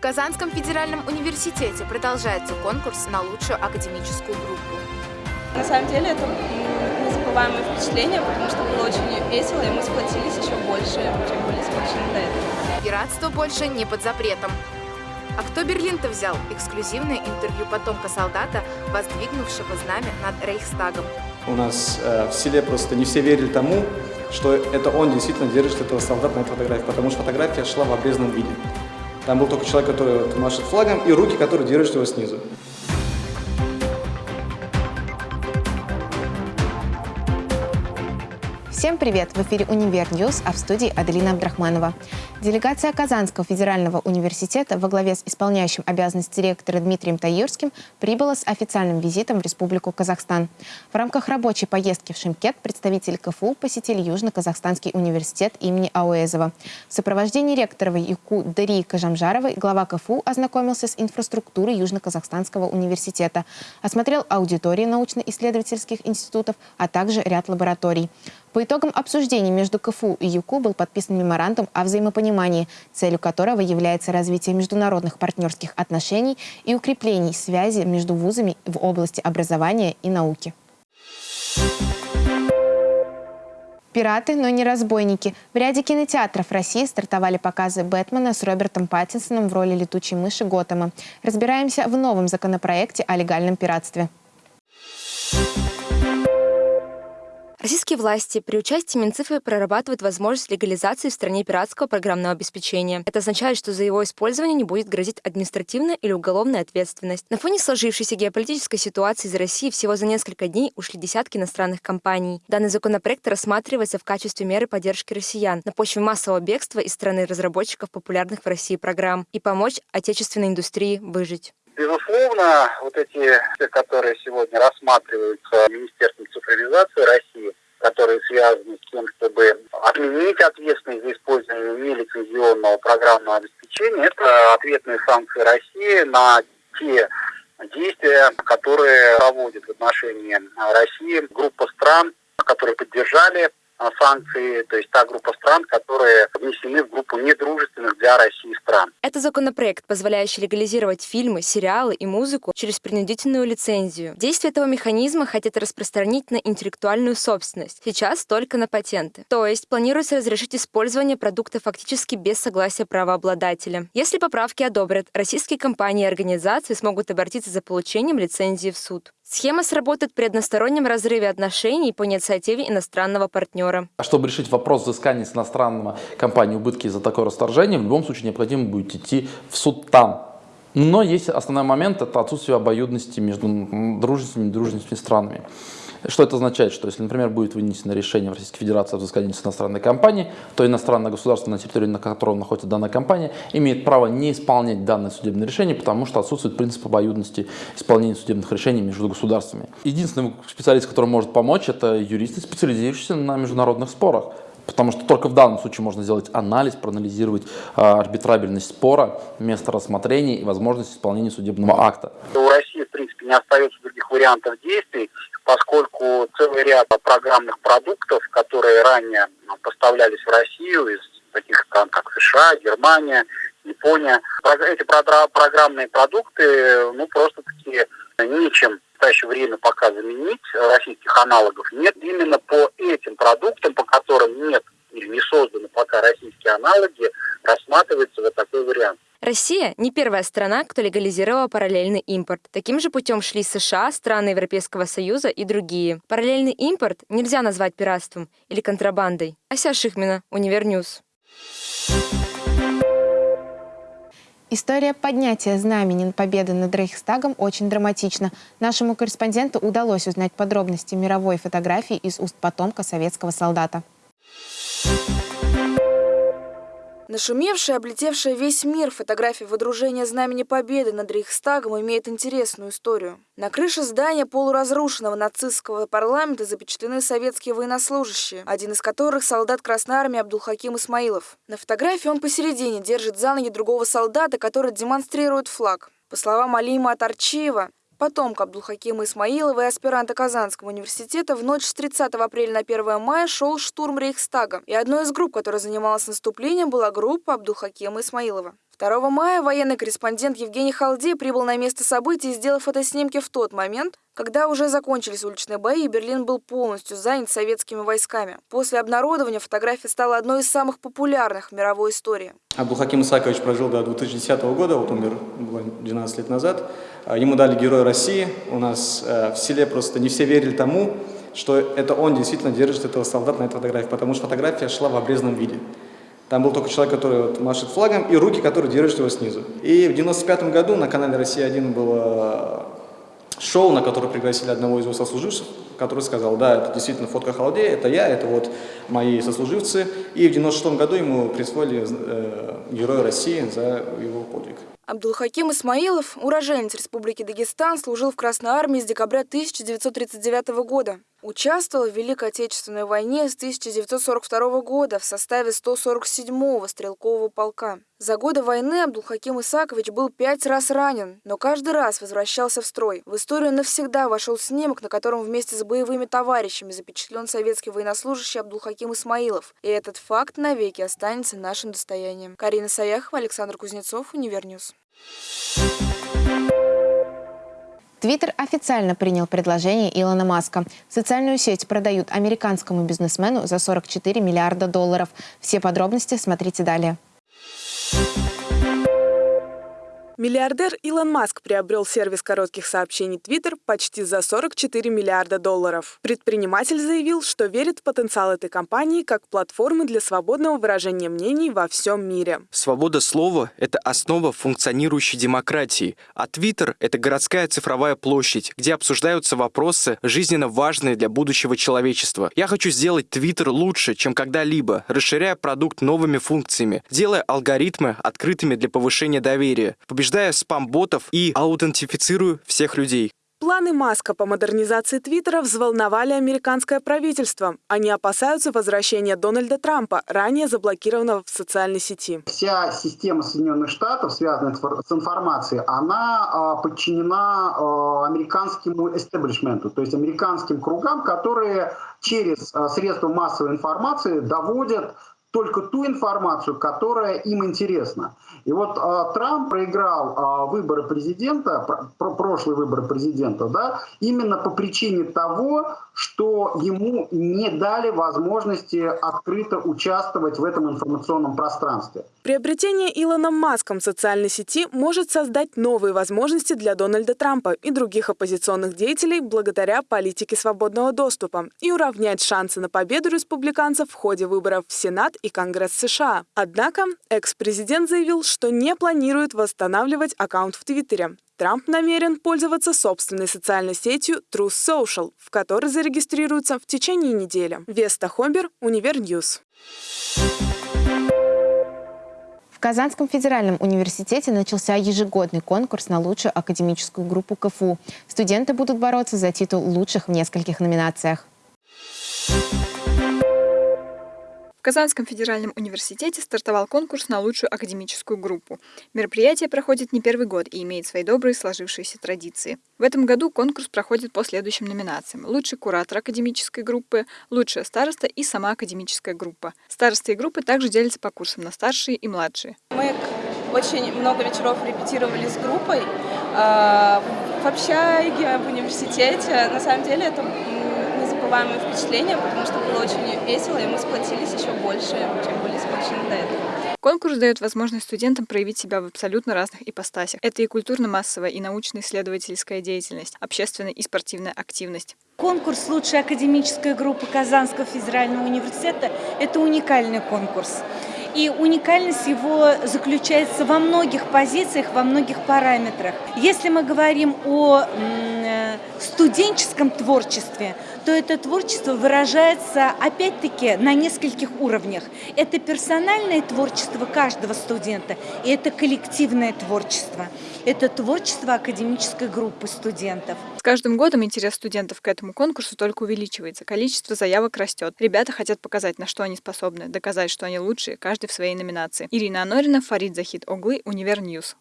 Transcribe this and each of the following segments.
В Казанском федеральном университете продолжается конкурс на лучшую академическую группу. На самом деле это незабываемое впечатление, потому что было очень весело, и мы сплотились еще больше, чем были сплочены до этого. Пиратство больше не под запретом. А кто Берлин-то взял? Эксклюзивное интервью потомка солдата, воздвигнувшего знамя над Рейхстагом. У нас э, в селе просто не все верили тому, что это он действительно держит этого солдата на этой фотографии, потому что фотография шла в обрезанном виде. Там был только человек, который машет флагом, и руки, которые держат его снизу. Всем привет! В эфире «Универ Ньюс», а в студии Аделина Абдрахманова. Делегация Казанского федерального университета во главе с исполняющим обязанности директора Дмитрием Таирским прибыла с официальным визитом в Республику Казахстан. В рамках рабочей поездки в Шымкент представители КФУ посетили Южно-Казахстанский университет имени Ауэзова. В сопровождении ректора ЮКУ Дарии Кажамжаровой глава КФУ ознакомился с инфраструктурой Южно-Казахстанского университета, осмотрел аудитории научно-исследовательских институтов, а также ряд лабораторий. По итогам обсуждений между КФУ и ЮКУ был подписан меморандум о взаимопонимании, целью которого является развитие международных партнерских отношений и укрепление связи между вузами в области образования и науки. Пираты, но не разбойники. В ряде кинотеатров России стартовали показы Бэтмена с Робертом Паттинсоном в роли летучей мыши Готэма. Разбираемся в новом законопроекте о легальном пиратстве. Российские власти при участии Минцифры прорабатывают возможность легализации в стране пиратского программного обеспечения. Это означает, что за его использование не будет грозить административная или уголовная ответственность. На фоне сложившейся геополитической ситуации из России всего за несколько дней ушли десятки иностранных компаний. Данный законопроект рассматривается в качестве меры поддержки россиян на почве массового бегства из страны разработчиков популярных в России программ и помочь отечественной индустрии выжить. Безусловно, вот эти, которые сегодня рассматриваются Министерством цифровизации России, которые связаны с тем, чтобы отменить ответственность за использование нелицензионного программного обеспечения, это ответные санкции России на те действия, которые проводит в отношении России группа стран, которые поддержали санкции, то есть та группа стран, которые внесены в группу недружественных для России стран. Это законопроект, позволяющий легализировать фильмы, сериалы и музыку через принудительную лицензию. Действие этого механизма хотят распространить на интеллектуальную собственность, сейчас только на патенты. То есть планируется разрешить использование продукта фактически без согласия правообладателя. Если поправки одобрят, российские компании и организации смогут обратиться за получением лицензии в суд. Схема сработает при одностороннем разрыве отношений по инициативе иностранного партнера. А чтобы решить вопрос взыскания с иностранного компании убытки за такое расторжение, в любом случае необходимо будет идти в суд там. Но есть основной момент, это отсутствие обоюдности между дружественными и дружественными странами. Что это означает? Что если, например, будет вынесено решение в Российской Федерации о взыскании с иностранной компании, то иностранное государство, на территории на котором находится данная компания, имеет право не исполнять данное судебное решение, потому что отсутствует принцип обоюдности исполнения судебных решений между государствами. Единственный специалист, который может помочь, это юристы, специализирующиеся на международных спорах. Потому что только в данном случае можно сделать анализ, проанализировать э, арбитрабельность спора, место рассмотрения и возможность исполнения судебного акта. У России, в принципе, не остается других вариантов действий поскольку целый ряд программных продуктов, которые ранее ну, поставлялись в Россию из таких стран, как США, Германия, Япония, эти программные продукты, ну, просто-таки нечем в настоящее время пока заменить, российских аналогов нет. Именно по этим продуктам, по которым нет или не созданы пока российские аналоги, рассматривается вот такой вариант. Россия не первая страна, кто легализировала параллельный импорт. Таким же путем шли США, страны Европейского Союза и другие. Параллельный импорт нельзя назвать пиратством или контрабандой. Ася Шихмина, Универ Ньюс. История поднятия знамени победы над Рейхстагом очень драматична. Нашему корреспонденту удалось узнать подробности мировой фотографии из уст потомка советского солдата. Нашумевшая, облетевшая весь мир фотография водружения Знамени Победы над Рейхстагом имеет интересную историю. На крыше здания полуразрушенного нацистского парламента запечатлены советские военнослужащие, один из которых солдат Красной Армии Абдулхаким Исмаилов. На фотографии он посередине держит за ноги другого солдата, который демонстрирует флаг. По словам Алима Атарчиева, Потомка Абдулхакима Исмаилова и аспиранта Казанского университета в ночь с 30 апреля на 1 мая шел штурм Рейхстага. И одной из групп, которая занималась наступлением, была группа Абдулхакима Исмаилова. 2 мая военный корреспондент Евгений Халди прибыл на место событий, сделав фотоснимки в тот момент, когда уже закончились уличные бои, и Берлин был полностью занят советскими войсками. После обнародования фотография стала одной из самых популярных в мировой истории. Абдулхаким Исакович прожил до 2010 года, вот умер 12 лет назад. А, ему дали Герой России. У нас э, в селе просто не все верили тому, что это он действительно держит этого солдата на этой фотографии, потому что фотография шла в обрезанном виде. Там был только человек, который вот машет флагом, и руки, которые держат его снизу. И в 95 году на канале «Россия-1» было шоу, на которое пригласили одного из его сослуживцев, который сказал, да, это действительно фотка Халдея, это я, это вот мои сослуживцы. И в 96 году ему присвоили э, Героя России за его подвиг. Абдулхаким Исмаилов, уроженец Республики Дагестан, служил в Красной армии с декабря 1939 года. Участвовал в Великой Отечественной войне с 1942 года в составе 147-го стрелкового полка. За годы войны Абдулхаким Исакович был пять раз ранен, но каждый раз возвращался в строй. В историю навсегда вошел снимок, на котором вместе с боевыми товарищами запечатлен советский военнослужащий Абдулхаким Исмаилов. И этот факт навеки останется нашим достоянием. Карина Саяхова, Александр Кузнецов, Универ Ньюс. Твиттер официально принял предложение Илона Маска. Социальную сеть продают американскому бизнесмену за 44 миллиарда долларов. Все подробности смотрите далее. Миллиардер Илон Маск приобрел сервис коротких сообщений Twitter почти за 44 миллиарда долларов. Предприниматель заявил, что верит в потенциал этой компании как платформы для свободного выражения мнений во всем мире. Свобода слова – это основа функционирующей демократии, а Twitter – это городская цифровая площадь, где обсуждаются вопросы, жизненно важные для будущего человечества. Я хочу сделать Twitter лучше, чем когда-либо, расширяя продукт новыми функциями, делая алгоритмы открытыми для повышения доверия, побеждая побеждая спам-ботов и аутентифицирую всех людей. Планы Маска по модернизации Твиттера взволновали американское правительство. Они опасаются возвращения Дональда Трампа, ранее заблокированного в социальной сети. Вся система Соединенных Штатов, связанная с информацией, она а, подчинена а, американскому эстеблишменту, то есть американским кругам, которые через а, средства массовой информации доводят только ту информацию, которая им интересна. И вот э, Трамп проиграл э, выборы президента, про, прошлые выборы президента, да, именно по причине того, что ему не дали возможности открыто участвовать в этом информационном пространстве. Приобретение Илоном Маском социальной сети может создать новые возможности для Дональда Трампа и других оппозиционных деятелей благодаря политике свободного доступа и уравнять шансы на победу республиканцев в ходе выборов в Сенат и Конгресс США. Однако экс-президент заявил, что не планирует восстанавливать аккаунт в Твиттере. Трамп намерен пользоваться собственной социальной сетью Truth Social, в которой зарегистрируется в течение недели. Веста Хомбер, Универ Ньюс. В Казанском федеральном университете начался ежегодный конкурс на лучшую академическую группу КФУ. Студенты будут бороться за титул лучших в нескольких номинациях. В Казанском федеральном университете стартовал конкурс на лучшую академическую группу. Мероприятие проходит не первый год и имеет свои добрые сложившиеся традиции. В этом году конкурс проходит по следующим номинациям. Лучший куратор академической группы, лучшая староста и сама академическая группа. Старосты группы также делятся по курсам на старшие и младшие. Мы очень много вечеров репетировали с группой а, в общаге, в университете. На самом деле это незабываемые впечатления, потому что было очень весело, и мы сплотились еще больше, чем были сплочены до этого. Конкурс дает возможность студентам проявить себя в абсолютно разных ипостасях. Это и культурно-массовая, и научно-исследовательская деятельность, общественная и спортивная активность. Конкурс «Лучшая академическая группа Казанского федерального университета» – это уникальный конкурс. И уникальность его заключается во многих позициях, во многих параметрах. Если мы говорим о э, студенческом творчестве, то это творчество выражается опять-таки на нескольких уровнях. Это персональное творчество каждого студента, и это коллективное творчество. Это творчество академической группы студентов. С каждым годом интерес студентов к этому конкурсу только увеличивается. Количество заявок растет. Ребята хотят показать, на что они способны, доказать, что они лучшие, каждый в своей номинации. Ирина Анорина, Фарид Захид Оглы, Универ Ньюс.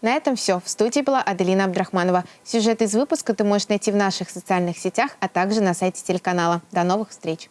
На этом все. В студии была Аделина Абдрахманова. Сюжет из выпуска ты можешь найти в наших социальных сетях, а также на сайте телеканала. До новых встреч!